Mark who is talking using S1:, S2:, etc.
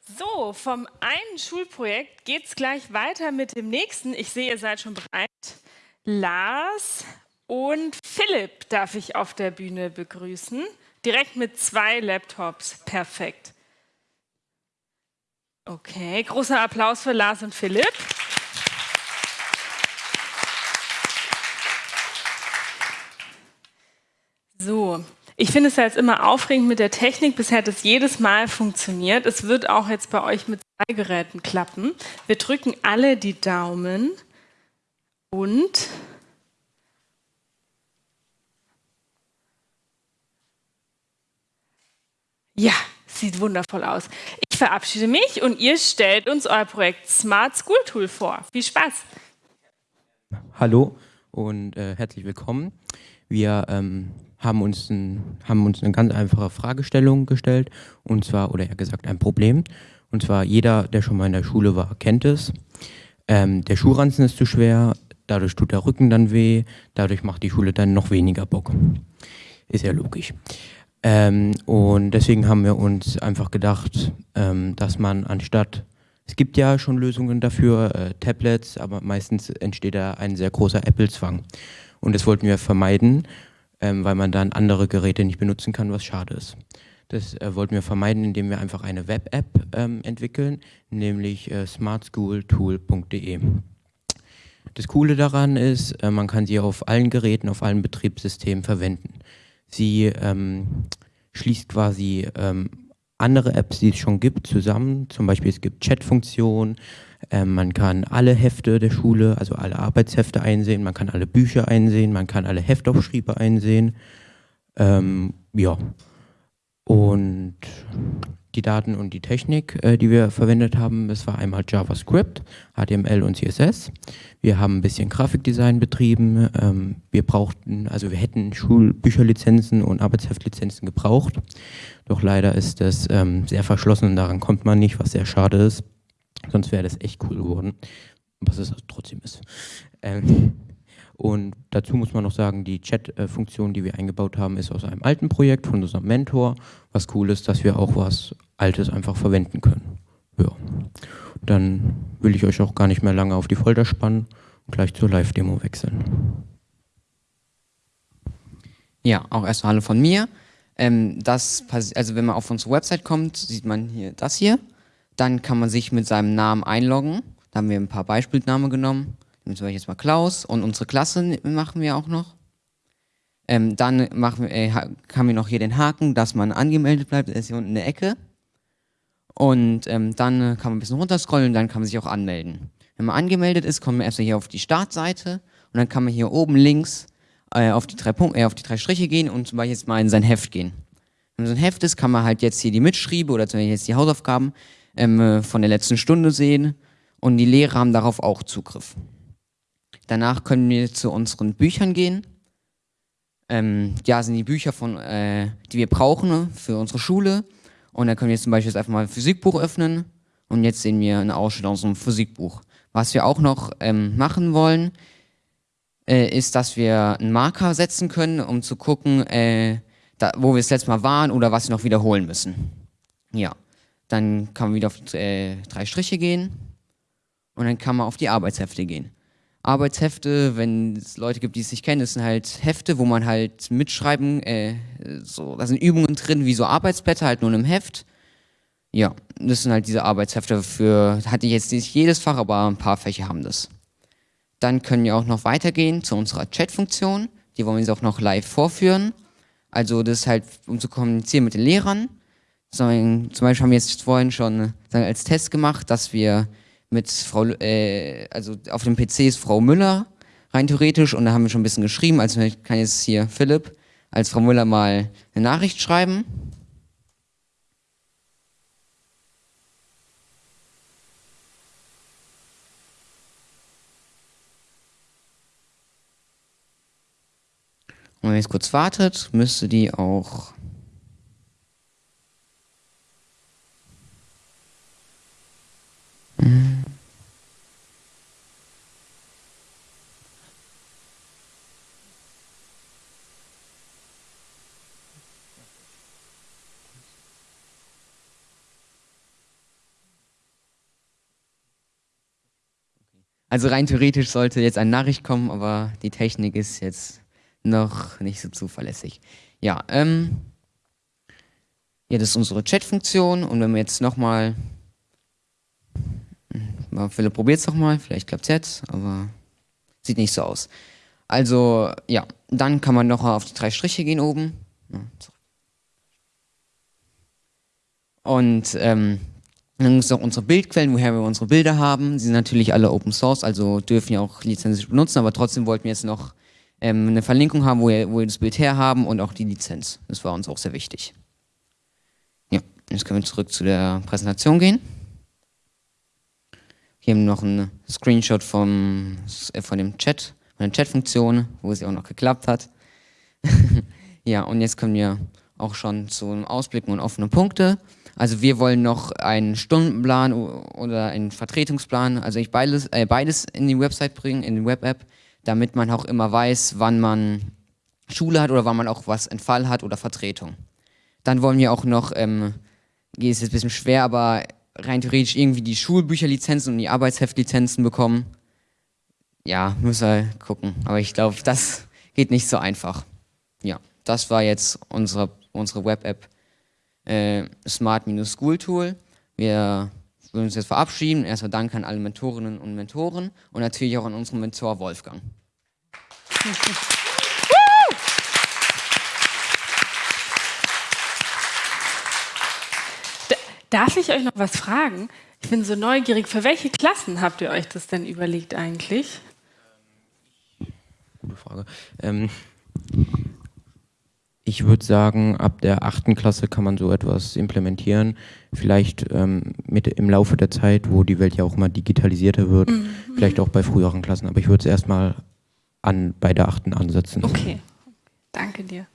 S1: So, vom einen Schulprojekt geht es gleich weiter mit dem nächsten. Ich sehe, ihr seid schon bereit. Lars und Philipp darf ich auf der Bühne begrüßen. Direkt mit zwei Laptops. Perfekt. Okay, großer Applaus für Lars und Philipp. So, ich finde es ja jetzt immer aufregend mit der Technik. Bisher hat es jedes Mal funktioniert. Es wird auch jetzt bei euch mit zwei Geräten klappen. Wir drücken alle die Daumen und ja, sieht wundervoll aus. Ich verabschiede mich und ihr stellt uns euer Projekt Smart School Tool vor. Viel Spaß!
S2: Hallo und äh, herzlich willkommen. Wir ähm, haben uns, ein, haben uns eine ganz einfache Fragestellung gestellt, und zwar, oder eher gesagt, ein Problem. Und zwar, jeder, der schon mal in der Schule war, kennt es. Ähm, der Schuhranzen ist zu schwer, dadurch tut der Rücken dann weh, dadurch macht die Schule dann noch weniger Bock. Ist ja logisch. Ähm, und deswegen haben wir uns einfach gedacht, ähm, dass man anstatt, es gibt ja schon Lösungen dafür, äh, Tablets, aber meistens entsteht da ein sehr großer Apple-Zwang. Und das wollten wir vermeiden ähm, weil man dann andere Geräte nicht benutzen kann, was schade ist. Das äh, wollten wir vermeiden, indem wir einfach eine Web-App ähm, entwickeln, nämlich äh, smartschooltool.de. Das Coole daran ist, äh, man kann sie auf allen Geräten, auf allen Betriebssystemen verwenden. Sie ähm, schließt quasi ähm, andere Apps, die es schon gibt, zusammen. Zum Beispiel es gibt Chat-Funktionen, ähm, man kann alle Hefte der Schule, also alle Arbeitshefte einsehen, man kann alle Bücher einsehen, man kann alle Heftaufschriebe einsehen. Ähm, ja. Und die Daten und die Technik, äh, die wir verwendet haben, das war einmal JavaScript, HTML und CSS. Wir haben ein bisschen Grafikdesign betrieben. Ähm, wir brauchten, also wir hätten Schulbücherlizenzen und Arbeitsheftlizenzen gebraucht. Doch leider ist das ähm, sehr verschlossen und daran kommt man nicht, was sehr schade ist. Sonst wäre das echt cool geworden, was es trotzdem ist. Ähm, und dazu muss man noch sagen, die Chat-Funktion, die wir eingebaut haben, ist aus einem alten Projekt von unserem Mentor. Was cool ist, dass wir auch was Altes einfach verwenden können. Ja. Dann will ich euch auch gar nicht mehr lange auf die Folter spannen und gleich zur Live-Demo wechseln.
S3: Ja, auch erstmal Hallo von mir. Ähm, das, also wenn man auf unsere Website kommt, sieht man hier das hier. Dann kann man sich mit seinem Namen einloggen. Da haben wir ein paar Beispielnamen genommen. Zum Beispiel jetzt mal Klaus und unsere Klasse machen wir auch noch. Ähm, dann machen wir, äh, haben wir noch hier den Haken, dass man angemeldet bleibt, der ist hier unten in der Ecke. Und ähm, dann äh, kann man ein bisschen runterscrollen und dann kann man sich auch anmelden. Wenn man angemeldet ist, kommt man erstmal hier auf die Startseite und dann kann man hier oben links äh, auf, die drei Punkte, äh, auf die drei Striche gehen und zum Beispiel jetzt mal in sein Heft gehen. Wenn so ein Heft ist, kann man halt jetzt hier die Mitschriebe oder zum Beispiel jetzt die Hausaufgaben ähm, äh, von der letzten Stunde sehen und die Lehrer haben darauf auch Zugriff. Danach können wir zu unseren Büchern gehen. Ähm, ja, sind die Bücher, von, äh, die wir brauchen ne, für unsere Schule. Und dann können wir zum Beispiel jetzt einfach mal ein Physikbuch öffnen. Und jetzt sehen wir eine Ausschnitt aus unserem Physikbuch. Was wir auch noch ähm, machen wollen, äh, ist, dass wir einen Marker setzen können, um zu gucken, äh, da, wo wir das letzte Mal waren oder was wir noch wiederholen müssen. Ja. Dann kann man wieder auf äh, drei Striche gehen und dann kann man auf die Arbeitshefte gehen. Arbeitshefte, wenn es Leute gibt, die es nicht kennen, das sind halt Hefte, wo man halt mitschreiben, äh, so, da sind Übungen drin, wie so Arbeitsblätter, halt nur in einem Heft. Ja, das sind halt diese Arbeitshefte für, hatte ich jetzt nicht jedes Fach, aber ein paar Fächer haben das. Dann können wir auch noch weitergehen zu unserer Chat-Funktion. Die wollen wir jetzt auch noch live vorführen. Also das ist halt, um zu kommunizieren mit den Lehrern. Zum Beispiel haben wir jetzt vorhin schon sagen, als Test gemacht, dass wir mit Frau, äh, also auf dem PC ist Frau Müller rein theoretisch und da haben wir schon ein bisschen geschrieben. Also kann jetzt hier Philipp als Frau Müller mal eine Nachricht schreiben. Und wenn ihr jetzt kurz wartet, müsste die auch Also rein theoretisch sollte jetzt eine Nachricht kommen, aber die Technik ist jetzt noch nicht so zuverlässig. Ja, ähm, ja, das ist unsere Chat-Funktion und wenn wir jetzt nochmal, hm, Philipp probiert es nochmal, vielleicht klappt es jetzt, aber sieht nicht so aus. Also ja, dann kann man noch auf die drei Striche gehen oben. Und ähm, dann gibt es auch unsere Bildquellen, woher wir unsere Bilder haben. Sie sind natürlich alle Open Source, also dürfen ja auch lizenzisch benutzen, aber trotzdem wollten wir jetzt noch ähm, eine Verlinkung haben, wo wir, wo wir das Bild her haben und auch die Lizenz. Das war uns auch sehr wichtig. Ja, jetzt können wir zurück zu der Präsentation gehen. Hier haben wir noch einen Screenshot vom, äh, von dem Chat, von der Chat-Funktion, wo es ja auch noch geklappt hat. ja, und jetzt kommen wir auch schon zu einem Ausblick und offenen Punkte. Also wir wollen noch einen Stundenplan oder einen Vertretungsplan, also ich beides, äh, beides in die Website bringen, in die Web-App, damit man auch immer weiß, wann man Schule hat oder wann man auch was Entfall hat oder Vertretung. Dann wollen wir auch noch, ähm, ist jetzt ein bisschen schwer, aber rein theoretisch irgendwie die Schulbücherlizenzen und die Arbeitsheftlizenzen bekommen. Ja, müssen wir gucken. Aber ich glaube, das geht nicht so einfach. Ja, das war jetzt unsere, unsere Web-App äh, Smart-School-Tool. Wir würden uns jetzt verabschieden. Erstmal Dank an alle Mentorinnen und Mentoren und natürlich auch an unseren Mentor Wolfgang.
S1: Darf ich euch noch was fragen? Ich bin so neugierig. Für welche Klassen habt ihr euch das denn überlegt eigentlich?
S2: Gute Frage. Ähm, ich würde sagen, ab der achten Klasse kann man so etwas implementieren. Vielleicht ähm, mit im Laufe der Zeit, wo die Welt ja auch immer digitalisierter wird, mhm. vielleicht auch bei früheren Klassen. Aber ich würde es erstmal an, bei der achten ansetzen.
S1: Okay, danke dir.